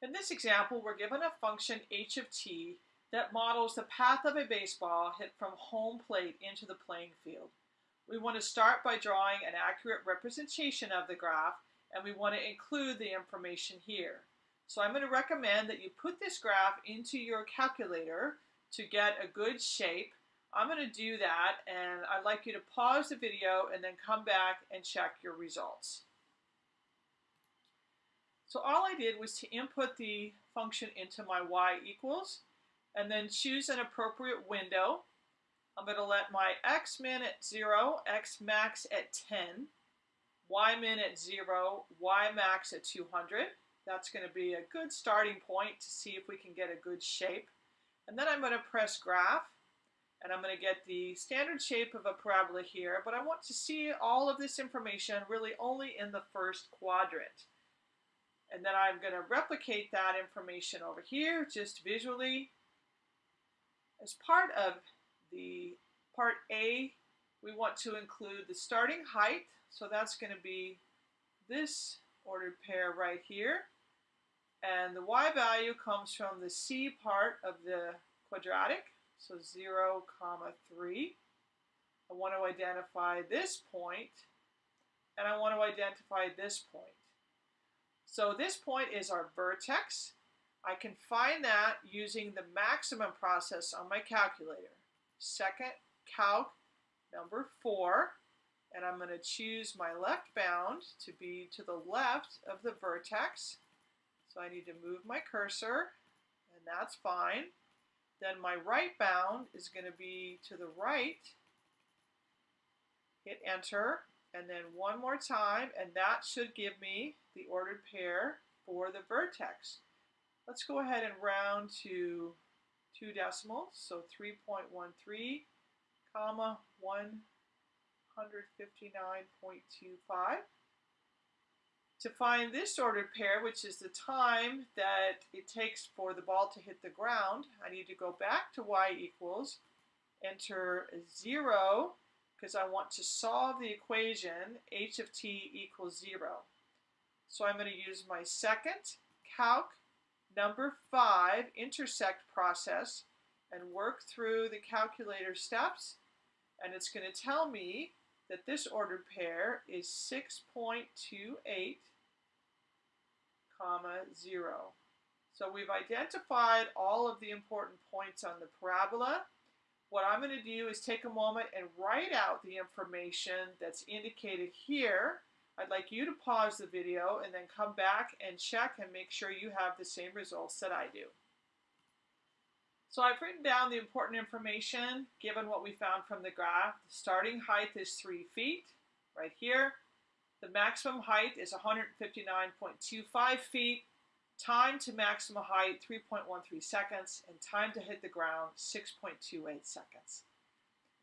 In this example, we're given a function h of t that models the path of a baseball hit from home plate into the playing field. We want to start by drawing an accurate representation of the graph, and we want to include the information here. So I'm going to recommend that you put this graph into your calculator to get a good shape. I'm going to do that, and I'd like you to pause the video and then come back and check your results. So all I did was to input the function into my y equals, and then choose an appropriate window. I'm going to let my x min at 0, x max at 10, y min at 0, y max at 200. That's going to be a good starting point to see if we can get a good shape. And then I'm going to press graph, and I'm going to get the standard shape of a parabola here, but I want to see all of this information really only in the first quadrant. And then I'm going to replicate that information over here just visually. As part of the part A, we want to include the starting height. So that's going to be this ordered pair right here. And the y value comes from the c part of the quadratic, so 0, comma 3. I want to identify this point, and I want to identify this point. So this point is our vertex. I can find that using the maximum process on my calculator. Second calc number 4, and I'm going to choose my left bound to be to the left of the vertex. So I need to move my cursor, and that's fine. Then my right bound is going to be to the right. Hit enter, and then one more time, and that should give me the ordered pair for the vertex. Let's go ahead and round to two decimals, so 3.13, comma 159.25. To find this ordered pair, which is the time that it takes for the ball to hit the ground, I need to go back to y equals, enter 0, because I want to solve the equation h of t equals 0. So I'm going to use my second calc number 5 intersect process and work through the calculator steps. And it's going to tell me that this ordered pair is 6.28 comma 0. So we've identified all of the important points on the parabola. What I'm going to do is take a moment and write out the information that's indicated here. I'd like you to pause the video and then come back and check and make sure you have the same results that I do. So I've written down the important information given what we found from the graph. The starting height is 3 feet, right here. The maximum height is 159.25 feet. Time to maximum height, 3.13 seconds. And time to hit the ground, 6.28 seconds.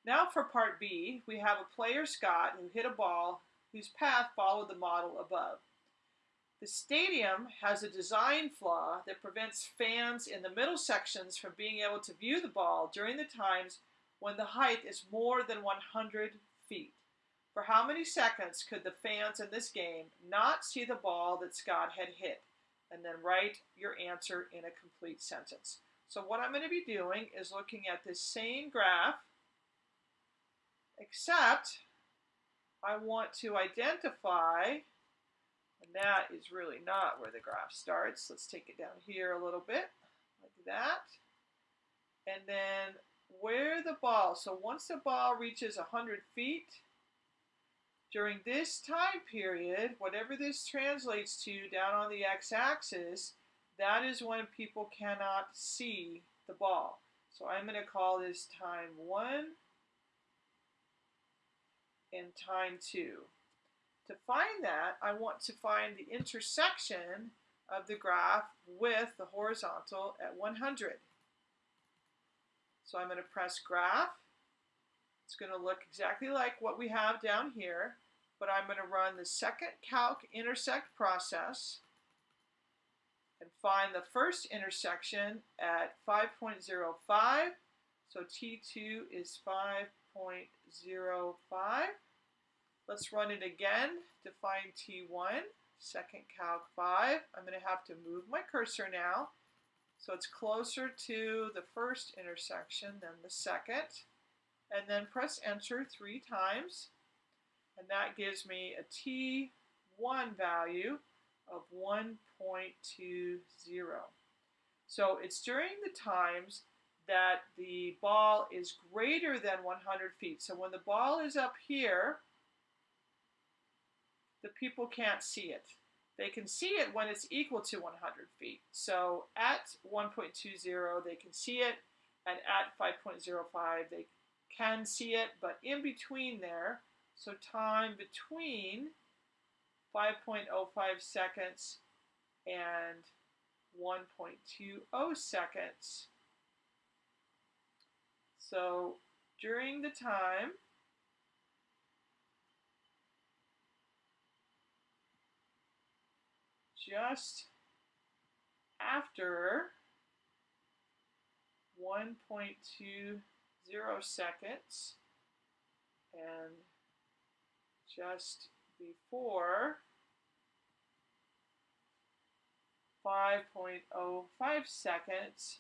Now for part B, we have a player, Scott, who hit a ball whose path followed the model above. The stadium has a design flaw that prevents fans in the middle sections from being able to view the ball during the times when the height is more than 100 feet. For how many seconds could the fans in this game not see the ball that Scott had hit? And then write your answer in a complete sentence. So what I'm going to be doing is looking at this same graph, except I want to identify and that is really not where the graph starts. Let's take it down here a little bit, like that. And then where the ball, so once the ball reaches 100 feet, during this time period, whatever this translates to down on the x-axis, that is when people cannot see the ball. So I'm going to call this time 1 and time 2. To find that, I want to find the intersection of the graph with the horizontal at 100. So I'm going to press graph. It's going to look exactly like what we have down here, but I'm going to run the second calc intersect process and find the first intersection at 5.05. So T2 is 5.05. Let's run it again to find T1. second calc 5. I'm going to have to move my cursor now. So it's closer to the first intersection than the second. And then press enter three times. And that gives me a T1 value of 1.20. So it's during the times that the ball is greater than 100 feet. So when the ball is up here, the people can't see it. They can see it when it's equal to 100 feet. So at 1.20, they can see it, and at 5.05, they can see it, but in between there, so time between 5.05 seconds and 1.20 seconds. So during the time just after 1.20 seconds and just before 5.05 seconds,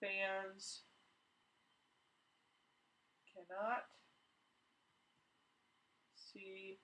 fans cannot see